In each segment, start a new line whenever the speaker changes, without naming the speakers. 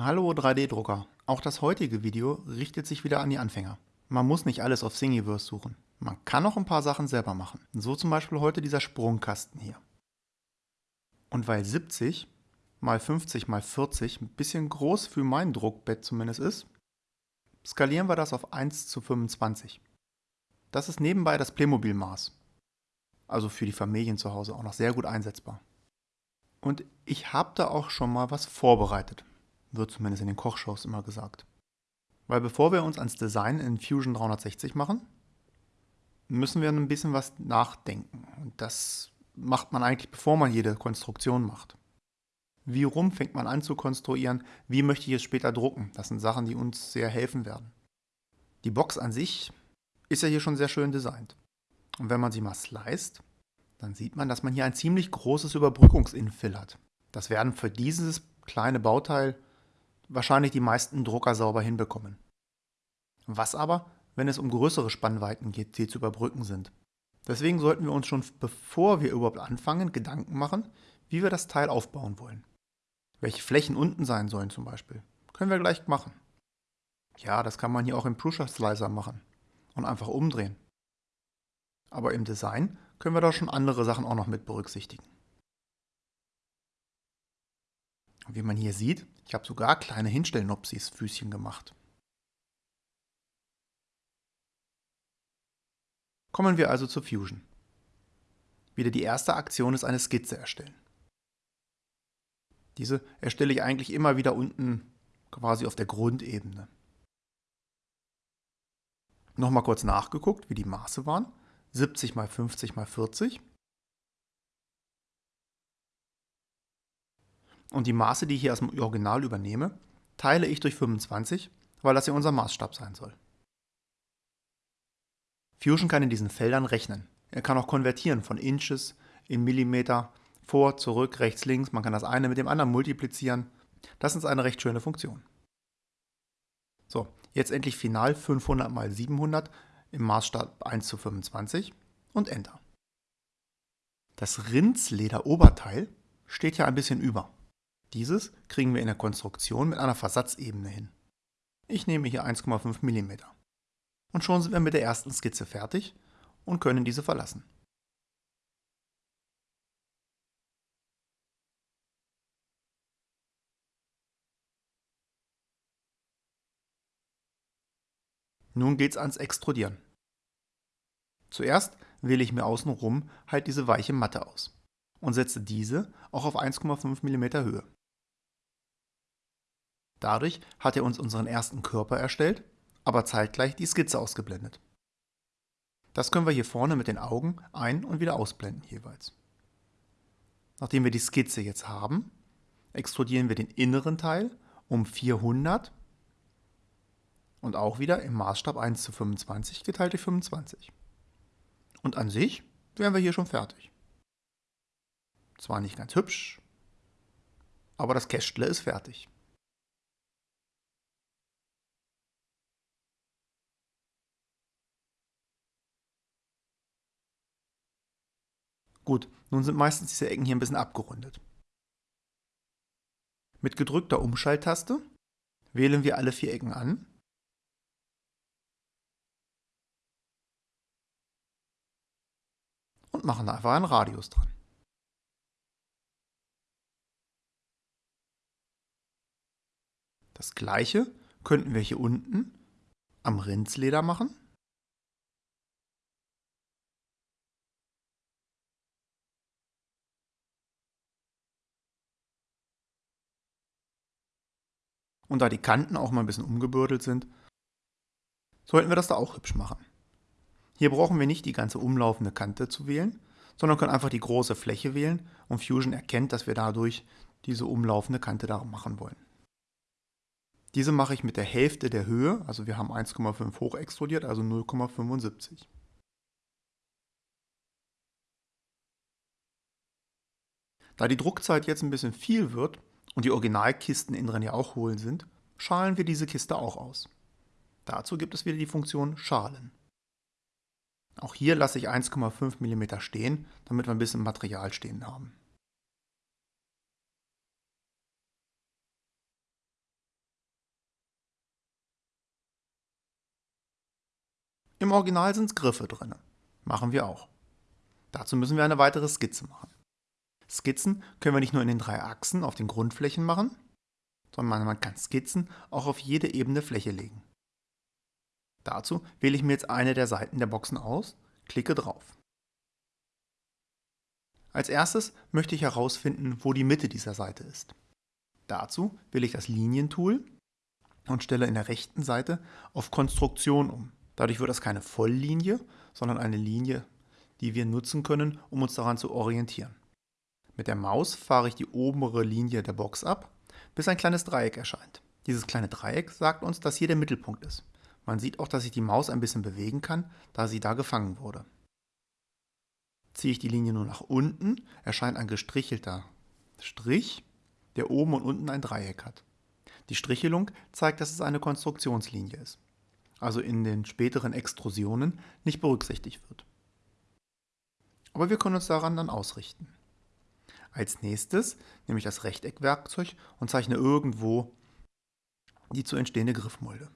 Hallo 3D-Drucker. Auch das heutige Video richtet sich wieder an die Anfänger. Man muss nicht alles auf Thingiverse suchen. Man kann auch ein paar Sachen selber machen. So zum Beispiel heute dieser Sprungkasten hier. Und weil 70 mal 50 mal 40 ein bisschen groß für mein Druckbett zumindest ist, skalieren wir das auf 1 zu 25. Das ist nebenbei das Playmobil-Maß. Also für die Familien zu Hause auch noch sehr gut einsetzbar. Und ich habe da auch schon mal was vorbereitet. Wird zumindest in den Kochshows immer gesagt. Weil bevor wir uns ans Design in Fusion 360 machen, müssen wir ein bisschen was nachdenken. Und das macht man eigentlich, bevor man jede Konstruktion macht. Wie rum fängt man an zu konstruieren? Wie möchte ich es später drucken? Das sind Sachen, die uns sehr helfen werden. Die Box an sich ist ja hier schon sehr schön designt. Und wenn man sie mal sliced, dann sieht man, dass man hier ein ziemlich großes Überbrückungsinfill hat. Das werden für dieses kleine Bauteil wahrscheinlich die meisten Drucker sauber hinbekommen. Was aber, wenn es um größere Spannweiten geht, die zu überbrücken sind? Deswegen sollten wir uns schon, bevor wir überhaupt anfangen, Gedanken machen, wie wir das Teil aufbauen wollen. Welche Flächen unten sein sollen zum Beispiel. Können wir gleich machen. Ja, das kann man hier auch im Prusa Slicer machen und einfach umdrehen. Aber im Design können wir da schon andere Sachen auch noch mit berücksichtigen. Wie man hier sieht, ich habe sogar kleine Hinstellnopsis Füßchen gemacht. Kommen wir also zur Fusion. Wieder die erste Aktion ist eine Skizze erstellen. Diese erstelle ich eigentlich immer wieder unten quasi auf der Grundebene. Nochmal kurz nachgeguckt, wie die Maße waren. 70 mal 50 mal 40. Und die Maße, die ich hier aus dem Original übernehme, teile ich durch 25, weil das ja unser Maßstab sein soll. Fusion kann in diesen Feldern rechnen. Er kann auch konvertieren von Inches in Millimeter, vor, zurück, rechts, links. Man kann das eine mit dem anderen multiplizieren. Das ist eine recht schöne Funktion. So, jetzt endlich final 500 mal 700 im Maßstab 1 zu 25 und Enter. Das Rindsleder-Oberteil steht ja ein bisschen über. Dieses kriegen wir in der Konstruktion mit einer Versatzebene hin. Ich nehme hier 1,5 mm. Und schon sind wir mit der ersten Skizze fertig und können diese verlassen. Nun geht's ans Extrudieren. Zuerst wähle ich mir außenrum halt diese weiche Matte aus und setze diese auch auf 1,5 mm Höhe. Dadurch hat er uns unseren ersten Körper erstellt, aber zeitgleich die Skizze ausgeblendet. Das können wir hier vorne mit den Augen ein- und wieder ausblenden jeweils. Nachdem wir die Skizze jetzt haben, extrudieren wir den inneren Teil um 400 und auch wieder im Maßstab 1 zu 25 geteilt durch 25. Und an sich wären wir hier schon fertig. Zwar nicht ganz hübsch, aber das Kästle ist fertig. Gut, nun sind meistens diese Ecken hier ein bisschen abgerundet. Mit gedrückter Umschalttaste wählen wir alle vier Ecken an und machen da einfach einen Radius dran. Das gleiche könnten wir hier unten am Rindsleder machen. Und da die Kanten auch mal ein bisschen umgebürdelt sind, sollten wir das da auch hübsch machen. Hier brauchen wir nicht die ganze umlaufende Kante zu wählen, sondern können einfach die große Fläche wählen und Fusion erkennt, dass wir dadurch diese umlaufende Kante da machen wollen. Diese mache ich mit der Hälfte der Höhe, also wir haben 1,5 hoch extrudiert, also 0,75. Da die Druckzeit jetzt ein bisschen viel wird, und die Originalkisten inneren ja auch hohl sind, schalen wir diese Kiste auch aus. Dazu gibt es wieder die Funktion Schalen. Auch hier lasse ich 1,5 mm stehen, damit wir ein bisschen Material stehen haben. Im Original sind Griffe drin. Machen wir auch. Dazu müssen wir eine weitere Skizze machen. Skizzen können wir nicht nur in den drei Achsen auf den Grundflächen machen, sondern man kann Skizzen auch auf jede ebene Fläche legen. Dazu wähle ich mir jetzt eine der Seiten der Boxen aus, klicke drauf. Als erstes möchte ich herausfinden, wo die Mitte dieser Seite ist. Dazu wähle ich das Linientool und stelle in der rechten Seite auf Konstruktion um. Dadurch wird das keine Volllinie, sondern eine Linie, die wir nutzen können, um uns daran zu orientieren. Mit der Maus fahre ich die obere Linie der Box ab, bis ein kleines Dreieck erscheint. Dieses kleine Dreieck sagt uns, dass hier der Mittelpunkt ist. Man sieht auch, dass ich die Maus ein bisschen bewegen kann, da sie da gefangen wurde. Ziehe ich die Linie nur nach unten, erscheint ein gestrichelter Strich, der oben und unten ein Dreieck hat. Die Strichelung zeigt, dass es eine Konstruktionslinie ist, also in den späteren Extrusionen nicht berücksichtigt wird. Aber wir können uns daran dann ausrichten. Als nächstes nehme ich das Rechteckwerkzeug und zeichne irgendwo die zu entstehende Griffmulde.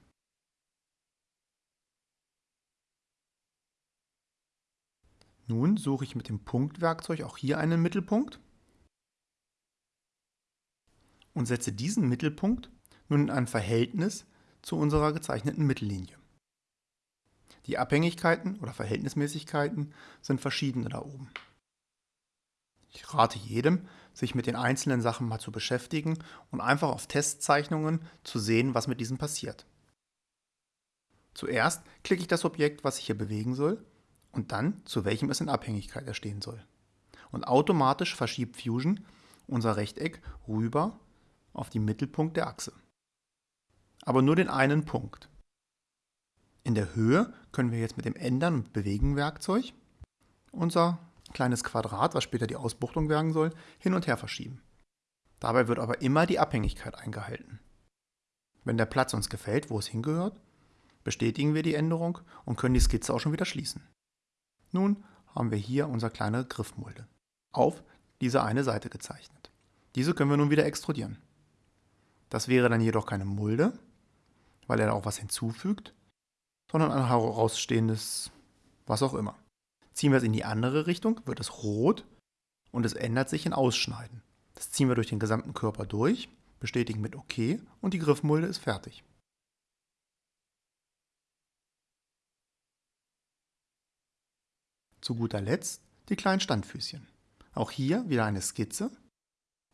Nun suche ich mit dem Punktwerkzeug auch hier einen Mittelpunkt und setze diesen Mittelpunkt nun in ein Verhältnis zu unserer gezeichneten Mittellinie. Die Abhängigkeiten oder Verhältnismäßigkeiten sind verschiedene da oben. Ich rate jedem, sich mit den einzelnen Sachen mal zu beschäftigen und einfach auf Testzeichnungen zu sehen, was mit diesen passiert. Zuerst klicke ich das Objekt, was ich hier bewegen soll, und dann, zu welchem es in Abhängigkeit erstehen soll. Und automatisch verschiebt Fusion unser Rechteck rüber auf den Mittelpunkt der Achse. Aber nur den einen Punkt. In der Höhe können wir jetzt mit dem Ändern und Bewegen Werkzeug unser kleines Quadrat, was später die Ausbuchtung werden soll, hin und her verschieben. Dabei wird aber immer die Abhängigkeit eingehalten. Wenn der Platz uns gefällt, wo es hingehört, bestätigen wir die Änderung und können die Skizze auch schon wieder schließen. Nun haben wir hier unsere kleine Griffmulde auf diese eine Seite gezeichnet. Diese können wir nun wieder extrudieren. Das wäre dann jedoch keine Mulde, weil er da auch was hinzufügt, sondern ein herausstehendes was auch immer. Ziehen wir es in die andere Richtung, wird es rot und es ändert sich in Ausschneiden. Das ziehen wir durch den gesamten Körper durch, bestätigen mit OK und die Griffmulde ist fertig. Zu guter Letzt die kleinen Standfüßchen. Auch hier wieder eine Skizze,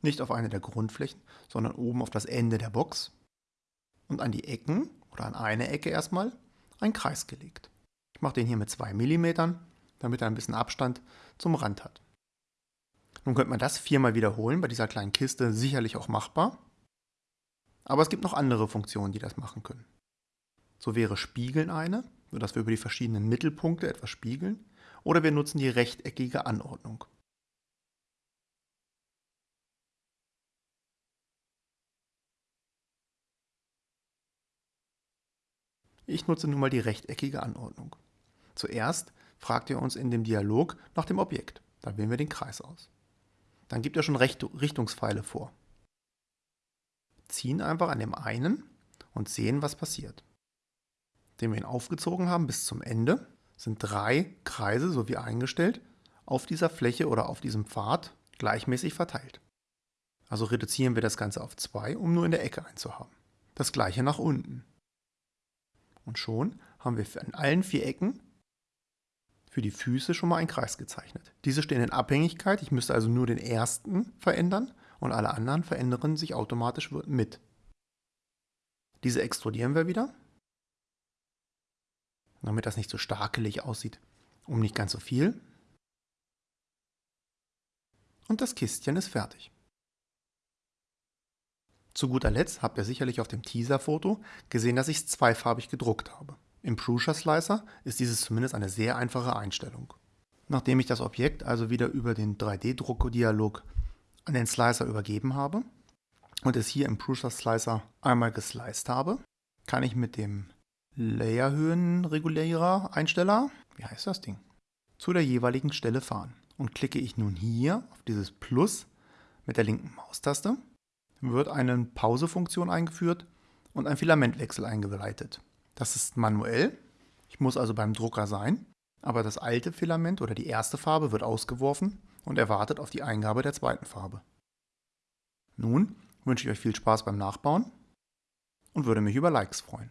nicht auf eine der Grundflächen, sondern oben auf das Ende der Box und an die Ecken oder an eine Ecke erstmal ein Kreis gelegt. Ich mache den hier mit 2 mm, damit er ein bisschen Abstand zum Rand hat. Nun könnte man das viermal wiederholen, bei dieser kleinen Kiste sicherlich auch machbar. Aber es gibt noch andere Funktionen, die das machen können. So wäre Spiegeln eine, sodass wir über die verschiedenen Mittelpunkte etwas spiegeln, oder wir nutzen die rechteckige Anordnung. Ich nutze nun mal die rechteckige Anordnung. Zuerst fragt er uns in dem Dialog nach dem Objekt. Da wählen wir den Kreis aus. Dann gibt er schon Richtungspfeile vor. Ziehen einfach an dem einen und sehen, was passiert. Indem wir ihn aufgezogen haben bis zum Ende, sind drei Kreise, so wie eingestellt, auf dieser Fläche oder auf diesem Pfad gleichmäßig verteilt. Also reduzieren wir das Ganze auf zwei, um nur in der Ecke einen zu haben. Das gleiche nach unten. Und schon haben wir in allen vier Ecken für die Füße schon mal einen Kreis gezeichnet. Diese stehen in Abhängigkeit, ich müsste also nur den ersten verändern und alle anderen verändern sich automatisch mit. Diese extrudieren wir wieder, damit das nicht so starkelig aussieht, um nicht ganz so viel. Und das Kistchen ist fertig. Zu guter Letzt habt ihr sicherlich auf dem Teaser-Foto gesehen, dass ich es zweifarbig gedruckt habe. Im Prusa Slicer ist dieses zumindest eine sehr einfache Einstellung. Nachdem ich das Objekt also wieder über den 3D-Druckdialog an den Slicer übergeben habe und es hier im Prusa Slicer einmal gesliced habe, kann ich mit dem Layerhöhenregulierer Einsteller, wie heißt das Ding, zu der jeweiligen Stelle fahren. Und klicke ich nun hier auf dieses Plus mit der linken Maustaste, wird eine Pausefunktion eingeführt und ein Filamentwechsel eingeleitet. Das ist manuell. Ich muss also beim Drucker sein, aber das alte Filament oder die erste Farbe wird ausgeworfen und erwartet auf die Eingabe der zweiten Farbe. Nun wünsche ich euch viel Spaß beim Nachbauen und würde mich über Likes freuen.